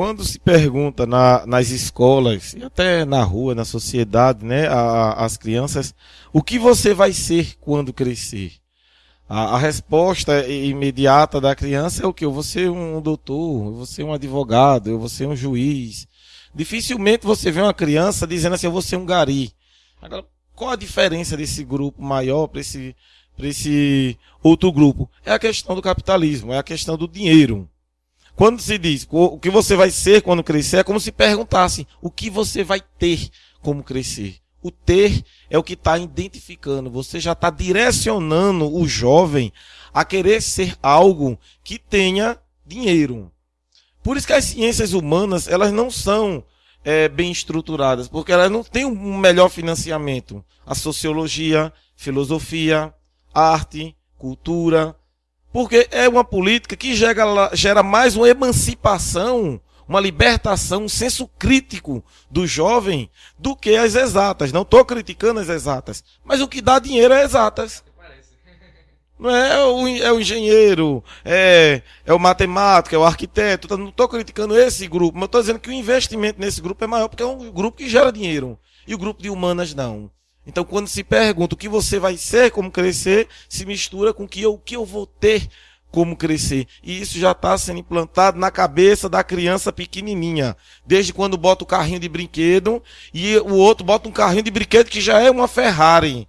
quando se pergunta na, nas escolas e até na rua, na sociedade, né, a, as crianças, o que você vai ser quando crescer? A, a, resposta imediata da criança é o que? Eu vou ser um doutor, eu vou ser um advogado, eu vou ser um juiz. Dificilmente você vê uma criança dizendo assim, eu vou ser um gari. Agora, qual a diferença desse grupo maior para esse, esse outro grupo? É a questão do capitalismo, é a questão do dinheiro. Quando se diz o que você vai ser quando crescer, é como se perguntasse o que você vai ter como crescer. O ter é o que está identificando. Você já está direcionando o jovem a querer ser algo que tenha dinheiro. Por isso que as ciências humanas elas não são é, bem estruturadas, porque elas não têm um melhor financiamento. A sociologia, filosofia, arte, cultura, porque é uma política que gera, gera mais uma emancipação, uma libertação, um senso crítico do jovem do que as exatas. Não estou criticando as exatas, mas o que dá dinheiro é exatas. Não é, o, é o engenheiro, é, é o matemático, é o arquiteto. Não estou criticando esse grupo, mas estou dizendo que o investimento nesse grupo é maior porque é um grupo que gera dinheiro. E o grupo de humanas não. Então, quando se pergunta o que você vai ser, como crescer, se mistura com o que eu, o que eu vou ter como crescer. E isso já está sendo implantado na cabeça da criança pequenininha. Desde quando bota o carrinho de brinquedo e o outro bota um carrinho de brinquedo que já é uma Ferrari.